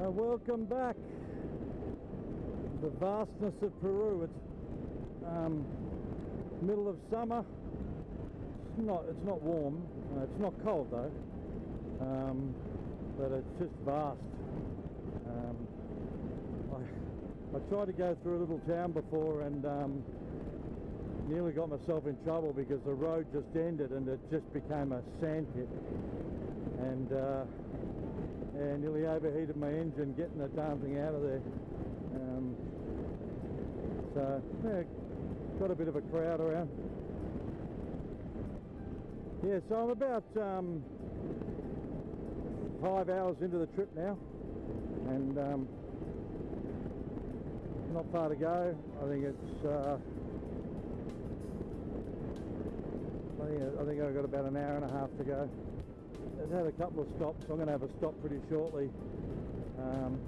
Uh, welcome back. The vastness of Peru. It's um, middle of summer. It's not. It's not warm. Uh, it's not cold though. Um, but it's just vast. Um, I, I tried to go through a little town before and um, nearly got myself in trouble because the road just ended and it just became a sand pit. And uh, and nearly overheated my engine getting the darn thing out of there. Um, so, yeah, got a bit of a crowd around. Yeah, so I'm about um, five hours into the trip now, and um, not far to go. I think it's. Uh, I think I think I've got about an hour and a half to go. I've had a couple of stops. I'm going to have a stop pretty shortly. Um,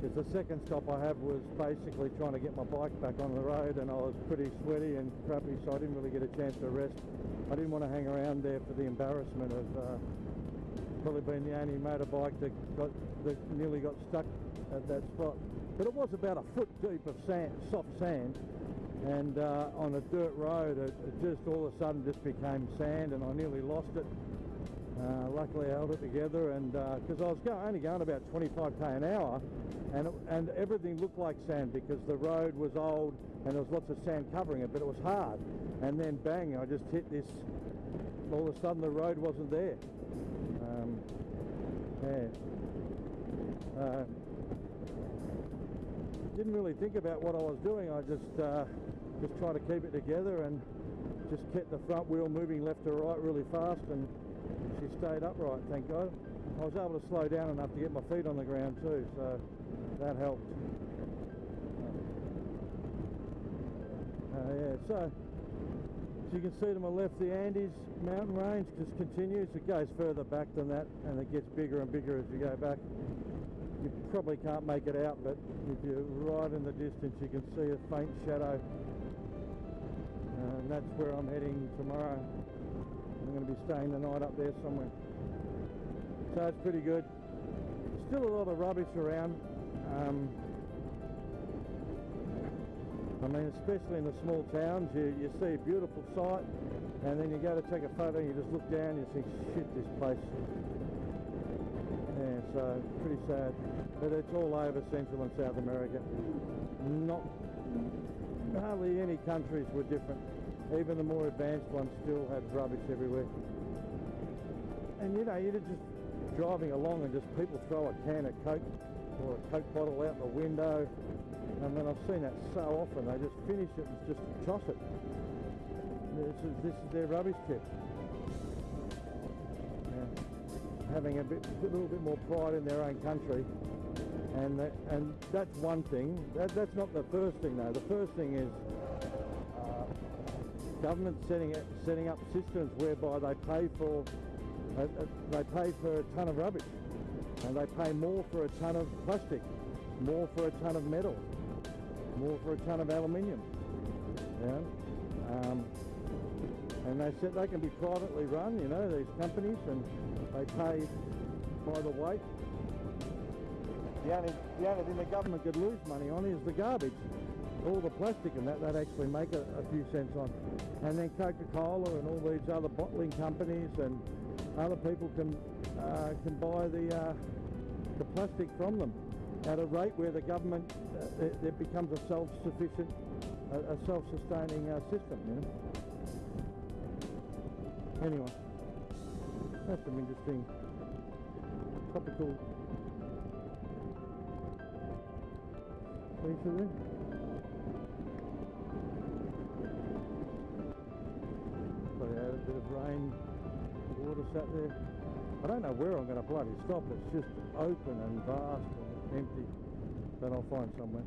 because the second stop I have was basically trying to get my bike back on the road and I was pretty sweaty and crappy so I didn't really get a chance to rest. I didn't want to hang around there for the embarrassment of uh, probably being the only motorbike that got that nearly got stuck at that spot. But it was about a foot deep of sand, soft sand and uh, on a dirt road it, it, just all of a sudden just became sand and I nearly lost it uh, luckily I held it together and because uh, I was go only going about 25k an hour and, and everything looked like sand because the road was old and there was lots of sand covering it but it was hard. And then bang I just hit this all of a sudden the road wasn't there. Um, yeah. Uh, didn't really think about what I was doing. I just uh, just tried to keep it together and just kept the front wheel moving left to right really fast and she stayed upright, thank God. I was able to slow down enough to get my feet on the ground too, so that helped. Uh, yeah, so as you can see to my left, the Andes mountain range just continues. It goes further back than that, and it gets bigger and bigger as you go back. You probably can't make it out, but if you're right in the distance, you can see a faint shadow. Uh, and that's where I'm heading tomorrow. I'm going to be staying the night up there somewhere. So it's pretty good. Still a lot of rubbish around. Um, I mean, especially in the small towns, you, you see a beautiful sight, and then you go to take a photo, and you just look down, and you think, shit, this place. Yeah, so pretty sad. But it's all over Central and South America. Not hardly any countries were different. Even the more advanced ones still have rubbish everywhere. And you know, you're just driving along and just people throw a can of Coke or a Coke bottle out the window. I mean, I've seen that so often. They just finish it and just toss it. This is, this is their rubbish tip. Yeah. Having a bit, a little bit more pride in their own country. And, that, and that's one thing. That, that's not the first thing though. The first thing is government setting setting up systems whereby they pay for uh, uh, they pay for a ton of rubbish and they pay more for a ton of plastic, more for a ton of metal, more for a ton of aluminium. Yeah, um, and they said they can be privately run, you know, these companies, and they pay by the weight. The only the only thing the government could lose money on is the garbage all the plastic and that they'd actually make a, a few cents on. And then Coca-Cola and all these other bottling companies and other people can uh, can buy the uh, the plastic from them at a rate where the government uh, it, it, becomes a self-sufficient a, a self-sustaining uh, system you know? Anyway that's some interesting topical feature there a bit of rain, water sat there. I don't know where I'm going to bloody stop. It's just open and vast and empty. But I'll find somewhere.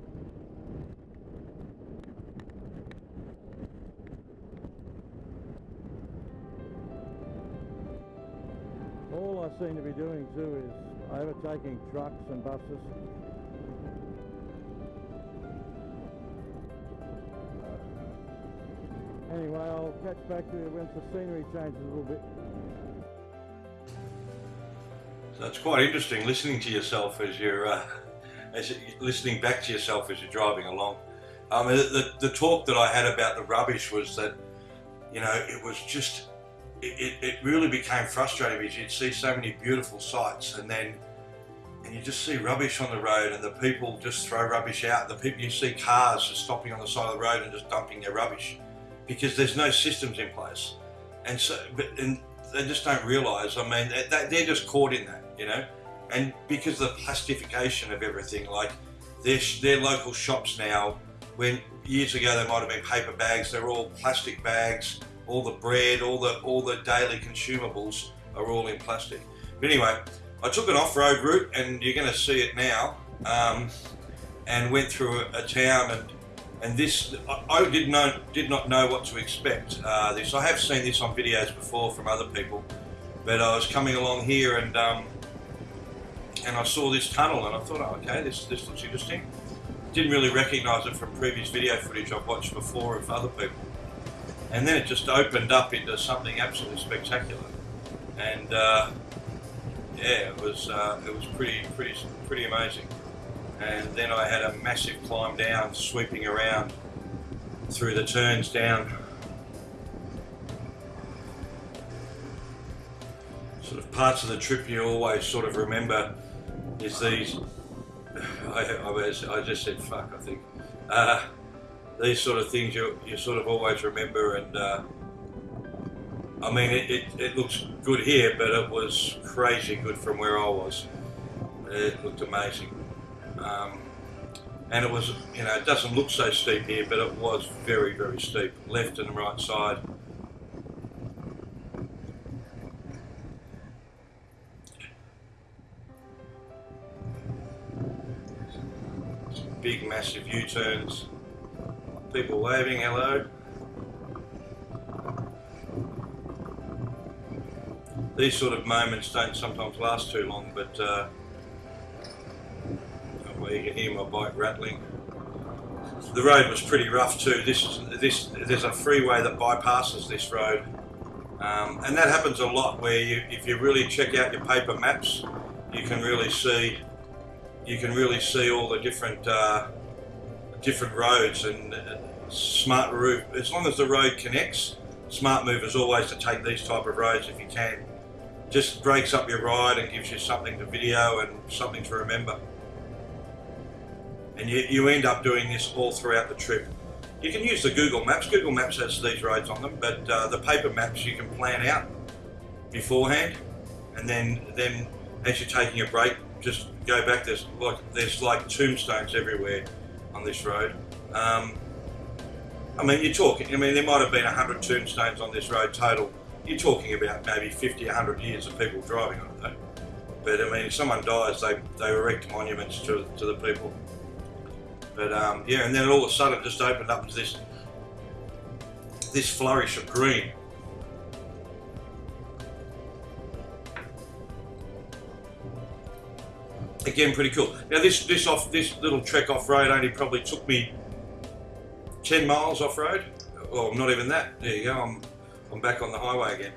All I seem to be doing too is overtaking trucks and buses Anyway, I'll catch back to you once the scenery changes a little bit. So it's quite interesting listening to yourself as you're uh, as you, listening back to yourself as you're driving along. Um, the, the, the talk that I had about the rubbish was that you know it was just it, it really became frustrating because you'd see so many beautiful sights and then and you just see rubbish on the road and the people just throw rubbish out. The people you see cars just stopping on the side of the road and just dumping their rubbish because there's no systems in place. And so, but and they just don't realise. I mean, they, they're just caught in that, you know. And because of the plastification of everything, like their their local shops now, when years ago they might have been paper bags, they're all plastic bags. All the bread, all the all the daily consumables are all in plastic. But anyway, I took an off-road route, and you're going to see it now, um, and went through a, town, and and this I, did know did not know what to expect. Uh, this I have seen this on videos before from other people, but I was coming along here, and um, and I saw this tunnel, and I thought, oh, okay, this this looks interesting. Didn't really recognise it from previous video footage I've watched before of other people, and then it just opened up into something absolutely spectacular, and. Uh, yeah, it was uh, it was pretty pretty pretty amazing. And then I had a massive climb down, sweeping around through the turns down. Sort of parts of the trip you always sort of remember is these. I, I, I just said fuck. I think uh, these sort of things you you sort of always remember and. Uh, I mean, it, it, it, looks good here, but it was crazy good from where I was. It looked amazing. Um, and it was, you know, it doesn't look so steep here, but it was very, very steep, left and right side. Big, massive U-turns. People waving hello. these sort of moments don't sometimes last too long, but uh, you can hear my bike rattling. The road was pretty rough too. This is this. There's a freeway that bypasses this road, um, and that happens a lot. Where you, if you really check out your paper maps, you can really see you can really see all the different uh, different roads and uh, smart route. As long as the road connects, smart move is always to take these type of roads if you can just breaks up your ride and gives you something to video and something to remember. And you, you end up doing this all throughout the trip. You can use the Google Maps. Google Maps has these roads on them, but uh, the paper maps you can plan out beforehand, and then then as you're taking a break, just go back. There's like there's like tombstones everywhere on this road. Um, I mean, you're talking. I mean, there might have been hundred tombstones on this road total you're talking about maybe 50, 100 years of people driving on it though. But I mean, if someone dies, they, they erect monuments to, to the people. But um, yeah, and then all of a sudden it just opened up to this, this flourish of green. Again, pretty cool. Now this this off this little trek off road only probably took me 10 miles off road. Well, not even that. There you go. I'm I'm back on the highway again.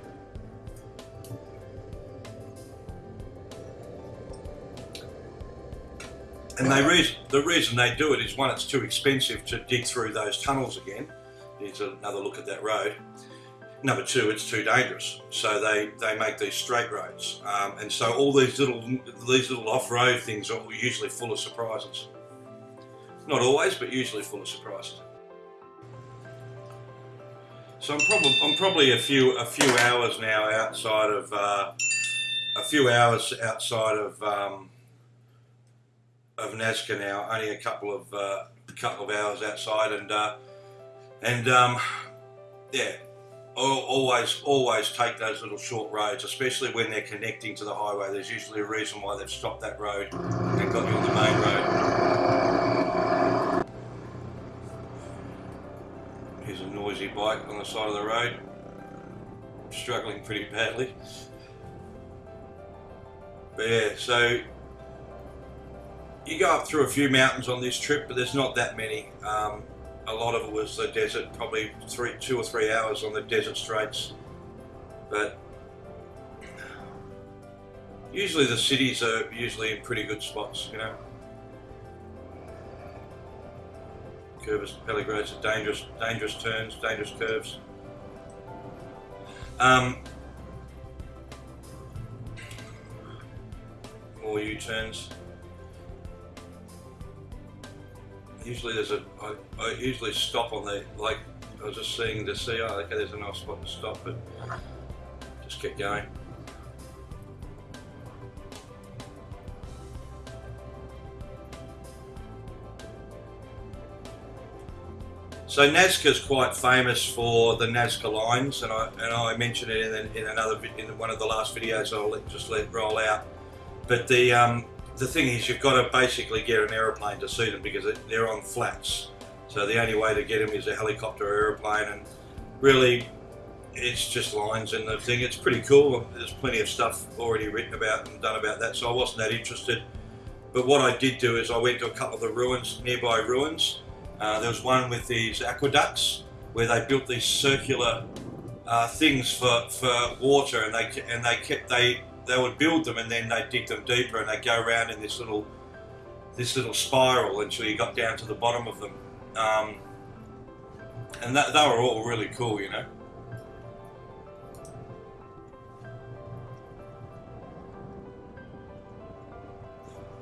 And they the reason they do it is one, it's too expensive to dig through those tunnels again. Here's another look at that road. Number two, it's too dangerous. So they, they make these straight roads. Um, and so all these little these little off-road things are usually full of surprises. Not always, but usually full of surprises. So I'm probably I'm probably a few a few hours now outside of uh, a few hours outside of um, of Nazca now. Only a couple of uh, couple of hours outside, and uh, and um, yeah, always always take those little short roads, especially when they're connecting to the highway. There's usually a reason why they've stopped that road and got you on the main road. Here's a noisy bike on the side of the road, struggling pretty badly. But yeah, so you go up through a few mountains on this trip, but there's not that many. Um, a lot of it was the desert, probably three, two or three hours on the desert straits. But Usually the cities are usually in pretty good spots, you know. Curvus Pellegros are dangerous, dangerous turns, dangerous curves. Um, more U-turns. Usually there's a, I, I usually stop on the, like, I was just seeing to see, oh, okay, there's a nice spot to stop, but just keep going. So Nazca is quite famous for the Nazca lines, and I and I mentioned it in, in another in one of the last videos. I'll let, just let roll out. But the um, the thing is, you've got to basically get an aeroplane to see them because they're on flats. So the only way to get them is a helicopter or aeroplane, and really, it's just lines and the thing. It's pretty cool. There's plenty of stuff already written about and done about that, so I wasn't that interested. But what I did do is I went to a couple of the ruins, nearby ruins, uh, there was one with these aqueducts where they built these circular uh, things for, for water, and they and they kept they they would build them and then they'd dig them deeper and they'd go around in this little this little spiral until you got down to the bottom of them. Um, and that, they were all really cool, you know.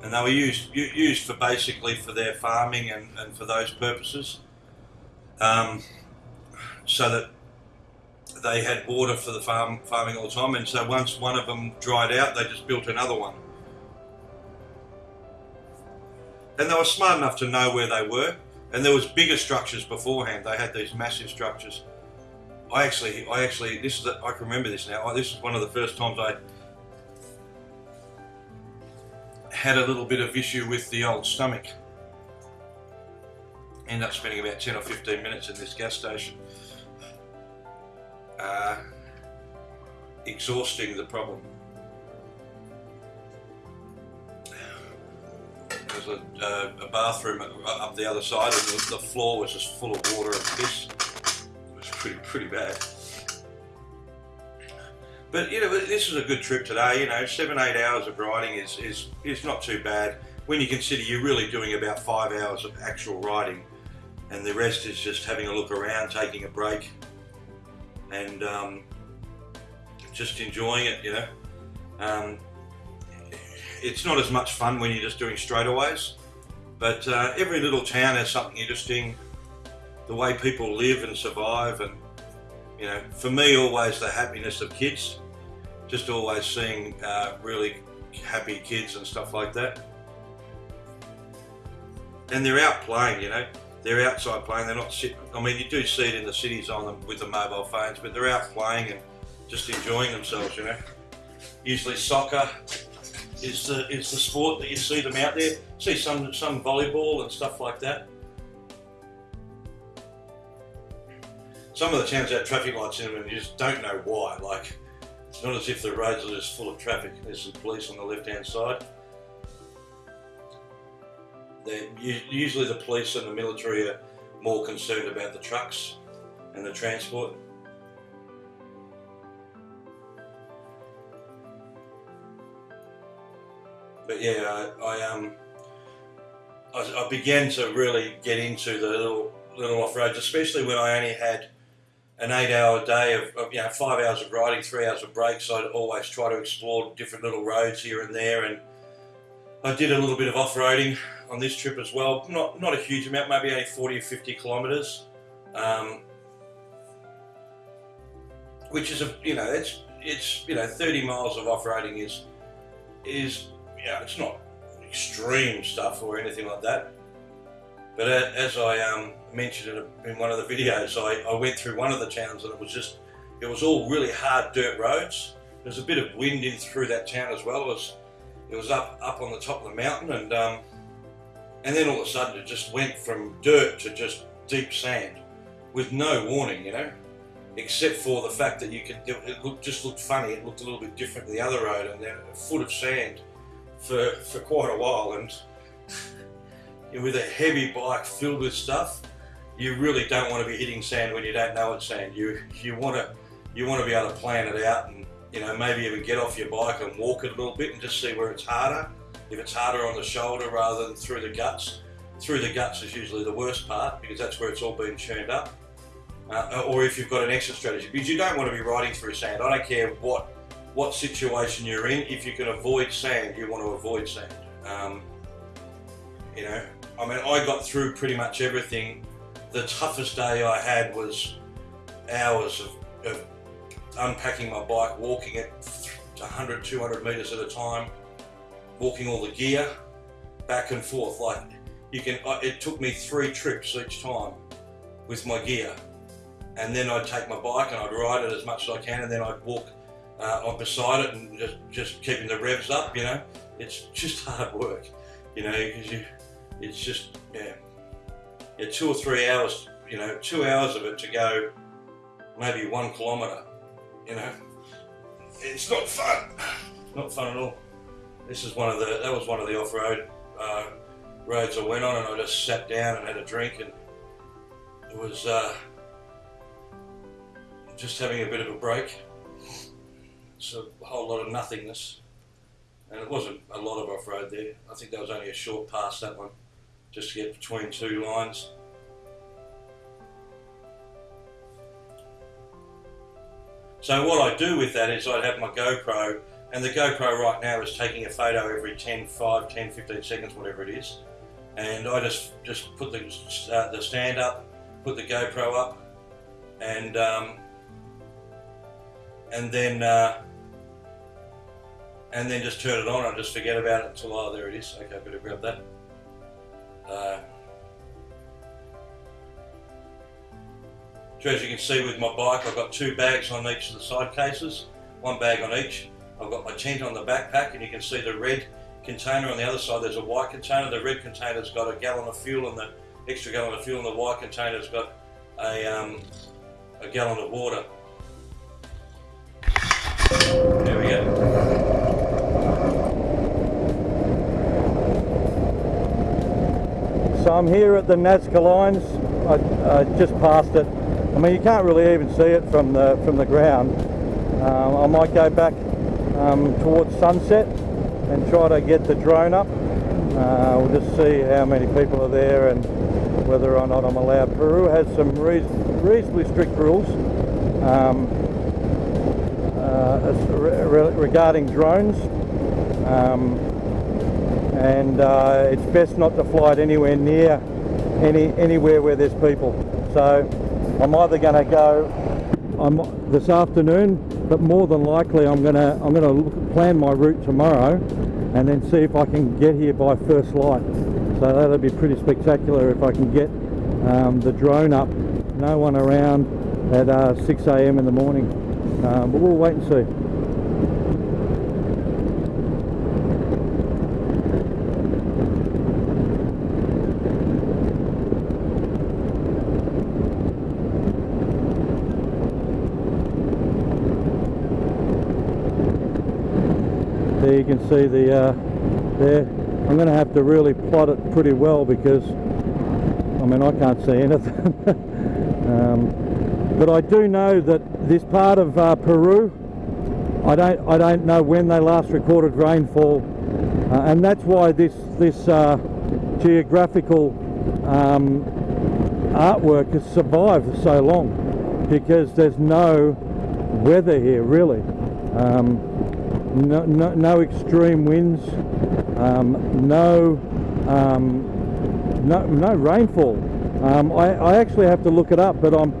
and they were used used for basically for their farming and, and for those purposes, um, so that they had water for the farm farming all the time. And so once one of them dried out, they just built another one. And they were smart enough to know where they were. And there was bigger structures beforehand. They had these massive structures. I actually, I actually, this is, I can remember this now. This is one of the first times I had a little bit of issue with the old stomach. End up spending about 10 or 15 minutes in this gas station. Uh, exhausting the problem. There's a, a, bathroom up the other side and the, the floor was just full of water and piss. It was pretty, pretty bad. But you know, this is a good trip today. You know, seven eight hours of riding is is is not too bad when you consider you're really doing about five hours of actual riding, and the rest is just having a look around, taking a break, and um, just enjoying it. You know, um, it's not as much fun when you're just doing straightaways, but uh, every little town has something interesting. The way people live and survive, and you know, for me, always the happiness of kids just always seeing uh, really happy kids and stuff like that. And they're out playing, you know. They're outside playing. They're not sitting. I mean, you do see it in the cities on them with the mobile phones, but they're out playing and just enjoying themselves, you know. Usually soccer is the is the sport that you see them out there. See some some volleyball and stuff like that. Some of the towns have traffic lights in them and you just don't know why. Like it's not as if the roads are just full of traffic. There's some police on the left-hand side. They're, usually the police and the military are more concerned about the trucks and the transport. But yeah, I, I um, I, I began to really get into the little little off roads, especially when I only had an eight hour day of, of, you know five hours of riding, three hours of breaks. I'd always try to explore different little roads here and there, and I did a little bit of off roading on this trip as well. Not not a huge amount, maybe only forty or fifty kilometres, um, which is a you know it's it's you know thirty miles of off roading is is you know it's not extreme stuff or anything like that. But as I um, mentioned in one of the videos, I, I went through one of the towns and it was just, it was all really hard dirt roads. There's a bit of wind in through that town as well. It was, it was up, up on the top of the mountain and, um, and then all of a sudden it just went from dirt to just deep sand with no warning, you know, except for the fact that you could, it looked, just looked funny. It looked a little bit different to the other road and then a foot of sand for, for quite a while. And with a heavy bike filled with stuff, you really don't want to be hitting sand when you don't know it's sand. You you want to you want to be able to plan it out and you know, maybe even get off your bike and walk it a little bit and just see where it's harder. If it's harder on the shoulder rather than through the guts, through the guts is usually the worst part because that's where it's all been churned up. Uh, or if you've got an exit strategy, because you don't want to be riding through sand. I don't care what what situation you're in. If you can avoid sand, you want to avoid sand. Um, you know, I mean, I got through pretty much everything. The toughest day I had was hours of, of unpacking my bike, walking it 100, 200 meters at a time, walking all the gear back and forth. Like you can, it took me three trips each time with my gear. And then I'd take my bike and I'd ride it as much as I can and then I'd walk uh, on beside it and just, just keeping the revs up, you know. It's just hard work, you know, because you, it's just, yeah, yeah, two or three hours, you know, two hours of it to go maybe one kilometre, you know. It's not fun, not fun at all. This is one of the, that was one of the off-road uh, roads I went on and I just sat down and had a drink and it was uh, just having a bit of a break. It's a whole lot of nothingness. And it wasn't a lot of off-road there. I think there was only a short pass that one, just to get between two lines. So what I do with that is I'd have my GoPro, and the GoPro right now is taking a photo every 10, 5, 10, 15 seconds, whatever it is. And I just, just put the, uh, the stand up, put the GoPro up, and um, and then uh, and then just turn it on. I just forget about it until oh there it is. Okay, better grab that. Uh, so as you can see with my bike, I've got two bags on each of the side cases, one bag on each. I've got my tent on the backpack, and you can see the red container on the other side. There's a white container. The red container's got a gallon of fuel, and the extra gallon of fuel, and the white container's got a um, a gallon of water. There we go. So I'm here at the Nazca Lines. I, I just passed it. I mean, you can't really even see it from the from the ground. Um, I might go back um, towards sunset and try to get the drone up. Uh, we'll just see how many people are there and whether or not I'm allowed. Peru has some reason, reasonably strict rules um, uh, re regarding drones. Um, and uh, it's best not to fly it anywhere near any anywhere where there's people. So I'm either going to go I'm this afternoon, but more than likely I'm going to I'm going to plan my route tomorrow, and then see if I can get here by first light. So that'll be pretty spectacular if I can get um, the drone up. No one around at uh, 6 a.m. in the morning, um, but we'll wait and see. Can see the uh, there. I'm going to have to really plot it pretty well because I mean I can't see anything. Um, but I do know that this part of uh, Peru I don't I don't know when they last recorded rainfall uh, and that's why this this uh, geographical um, artwork has survived so long because there's no weather here really. Um, no, no, no extreme winds, um, no, um, no, no rainfall. Um, I, I actually have to look it up, but I'm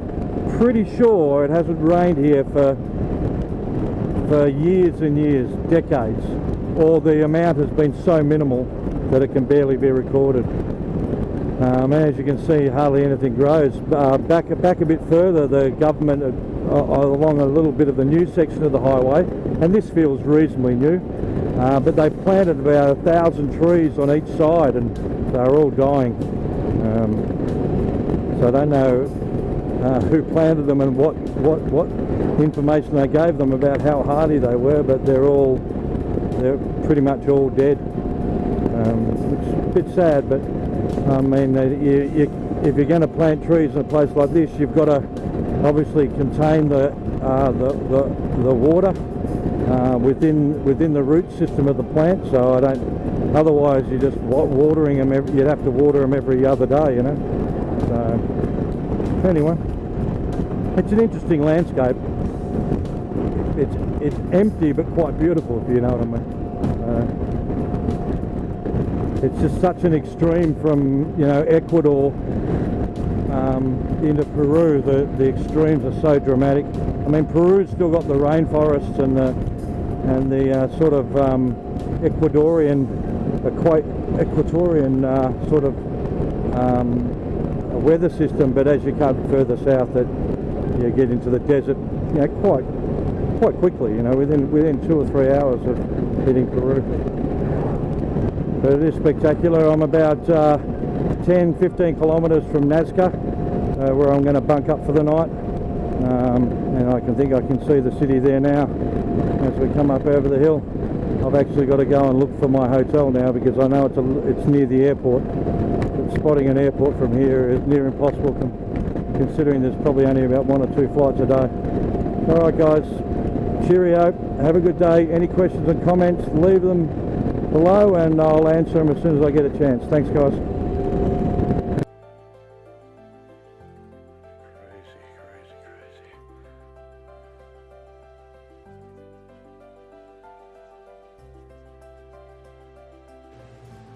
pretty sure it hasn't rained here for for years and years, decades, or the amount has been so minimal that it can barely be recorded. Um, as you can see, hardly anything grows. Uh, back back a bit further, the government, along a little bit of the new section of the highway, and this feels reasonably new. Uh, but they planted about a thousand trees on each side and they're all dying. Um, so I don't know uh, who planted them and what what what information they gave them about how hardy they were but they're all they're pretty much all dead. Um, which is a bit sad but I mean you, you, if you're going to plant trees in a place like this you've got to obviously contain the, uh, the, the, the water uh, within within the root system of the plant. So I don't. Otherwise, you're just watering them. Every, you'd have to water them every other day, you know. So anyway, it's an interesting landscape. It's it's empty but quite beautiful, if you know what I mean. Uh, it's just such an extreme from you know Ecuador um, into Peru. The the extremes are so dramatic. I mean, Peru's still got the rainforests and the and the uh, sort of um, Ecuadorian, equa- Equatorian uh, sort of um, weather system. But as you come further south, you get into the desert, you know, quite quite quickly. You know, within within two or three hours of hitting Peru. But it is spectacular. I'm about uh, 10, 15 kilometres from Nazca, uh, where I'm going to bunk up for the night. Um, and I can think I can see the city there now as we come up over the hill. I've actually got to go and look for my hotel now because I know it's, a, it's near the airport. But spotting an airport from here is near impossible con- considering there's probably only about one or two flights a day. All right, guys. Cheerio. Have a good day. Any questions and comments, leave them below and I'll answer them as soon as I get a chance. Thanks, guys.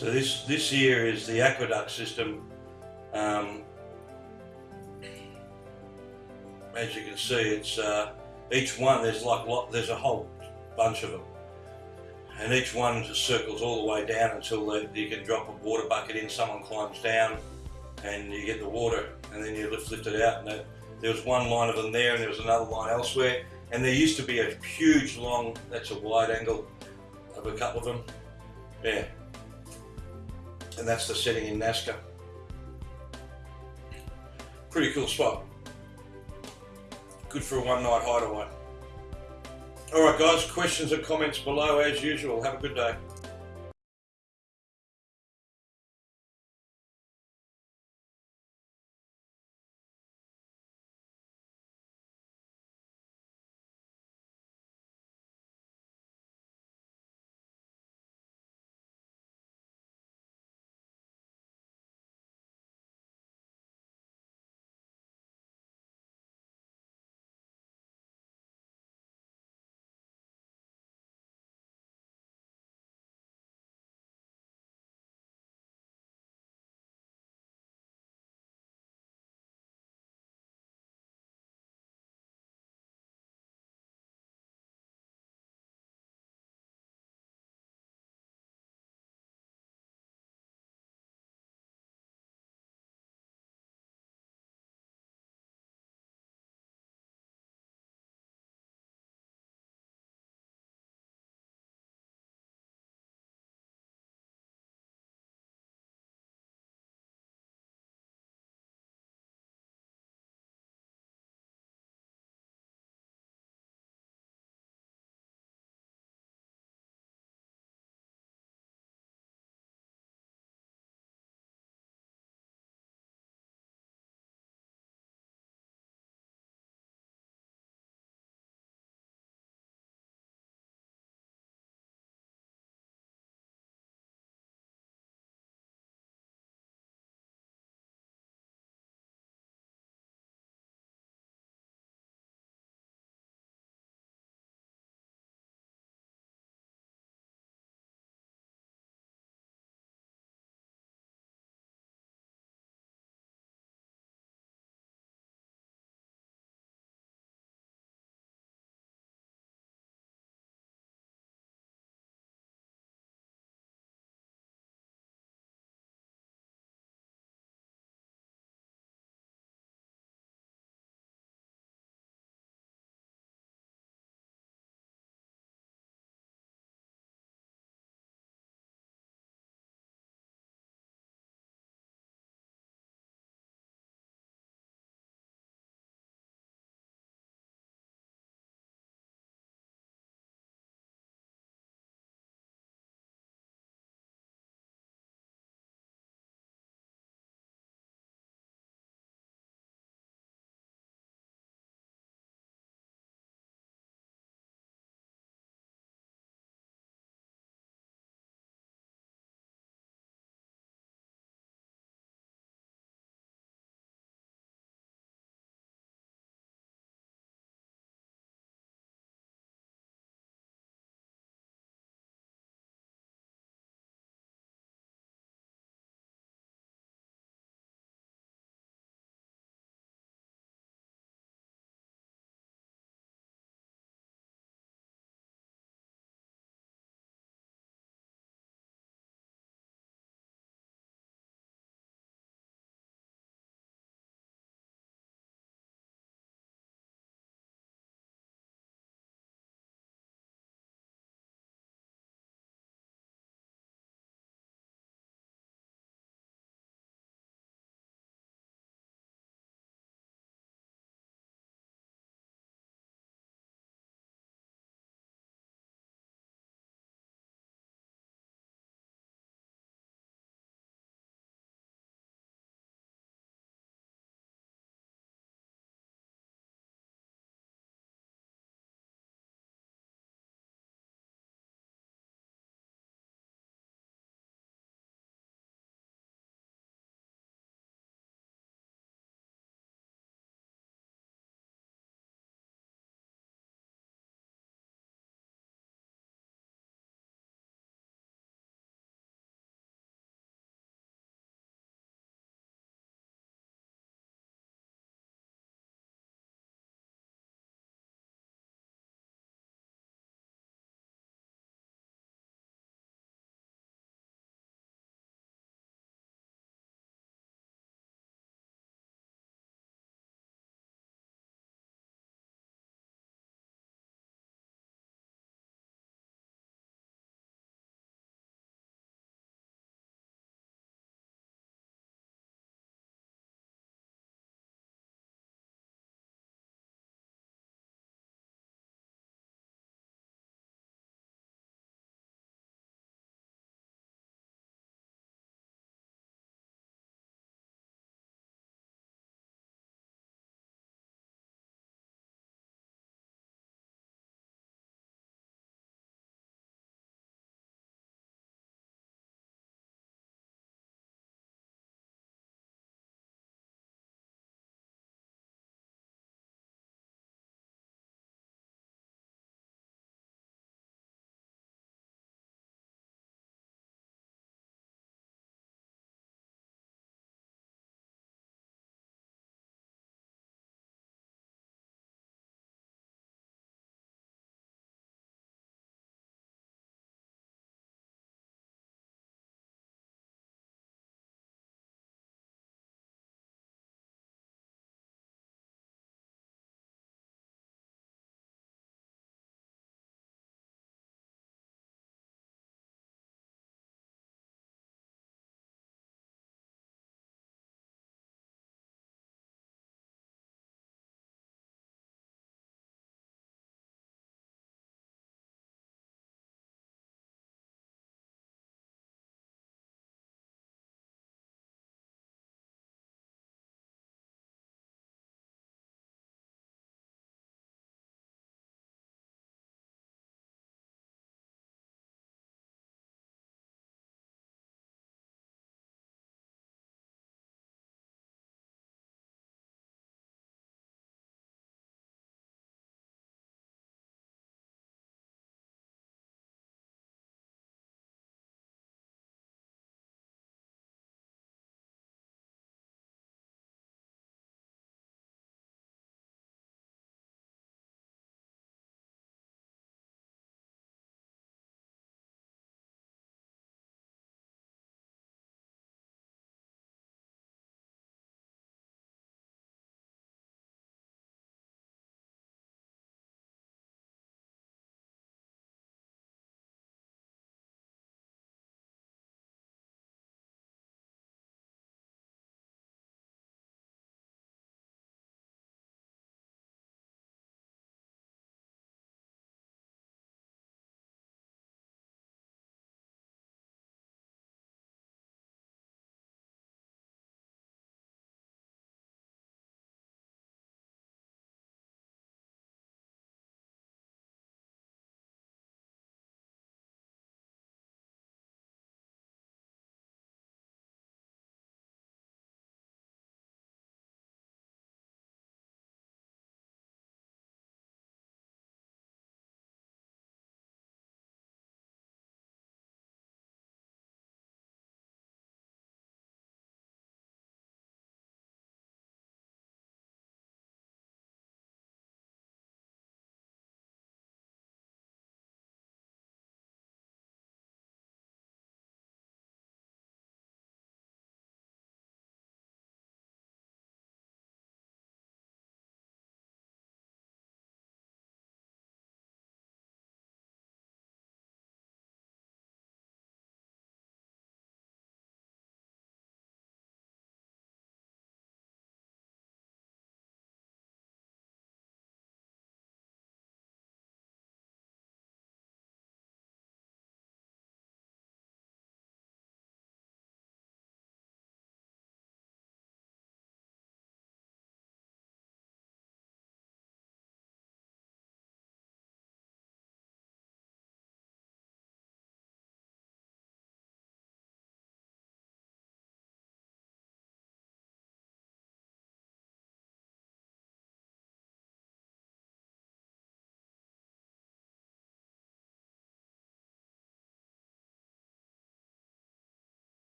So this this here is the aqueduct system. Um, as you can see, it's uh, each one. There's like lot, there's a whole bunch of them, and each one just circles all the way down until they, you can drop a water bucket in. Someone climbs down, and you get the water, and then you lift lift it out. And there was one line of them there, and there was another line elsewhere. And there used to be a huge long. That's a wide angle of a couple of them. Yeah, and that's the setting in Nazca. Pretty cool spot. Good for a one night hideaway. All right, guys. Questions and comments below as usual. Have a good day.